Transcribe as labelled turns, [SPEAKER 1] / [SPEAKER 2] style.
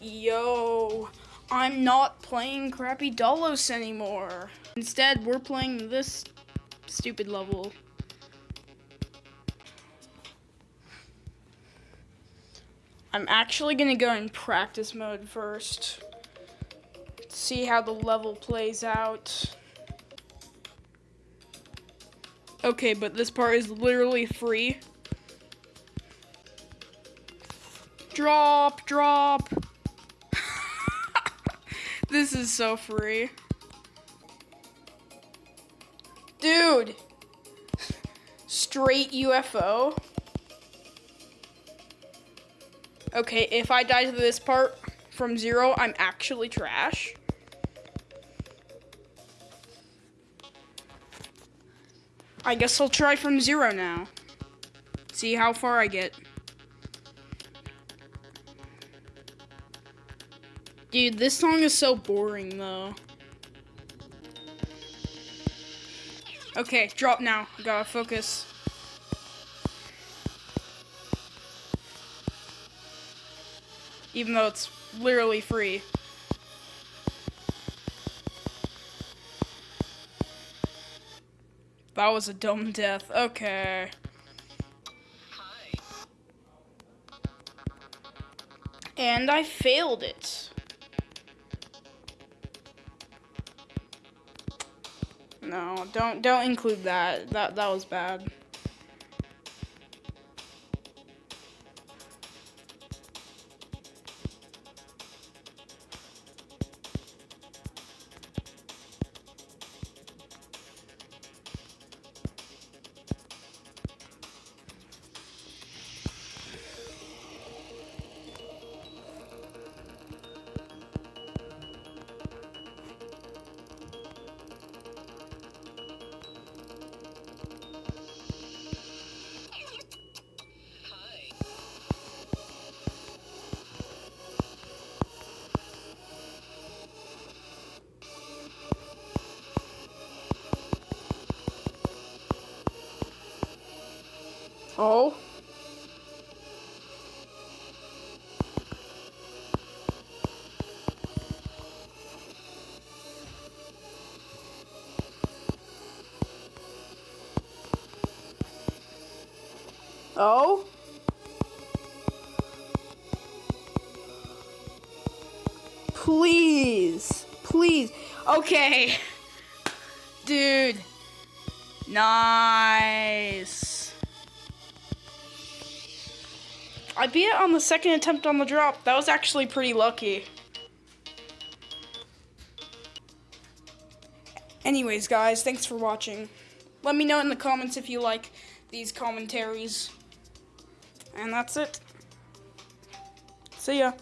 [SPEAKER 1] Yo, I'm not playing crappy Dolos anymore. Instead, we're playing this stupid level. I'm actually gonna go in practice mode first. See how the level plays out. Okay, but this part is literally free. Drop, drop. This is so free. Dude. Straight UFO. Okay, if I die to this part from zero, I'm actually trash. I guess I'll try from zero now. See how far I get. Dude, this song is so boring though. Okay, drop now. Gotta focus. Even though it's literally free. That was a dumb death. Okay. And I failed it. No, don't don't include that. That that was bad. Oh. Oh. Please. Please. Okay. Dude. Nice. I beat it on the second attempt on the drop. That was actually pretty lucky. Anyways, guys, thanks for watching. Let me know in the comments if you like these commentaries. And that's it. See ya.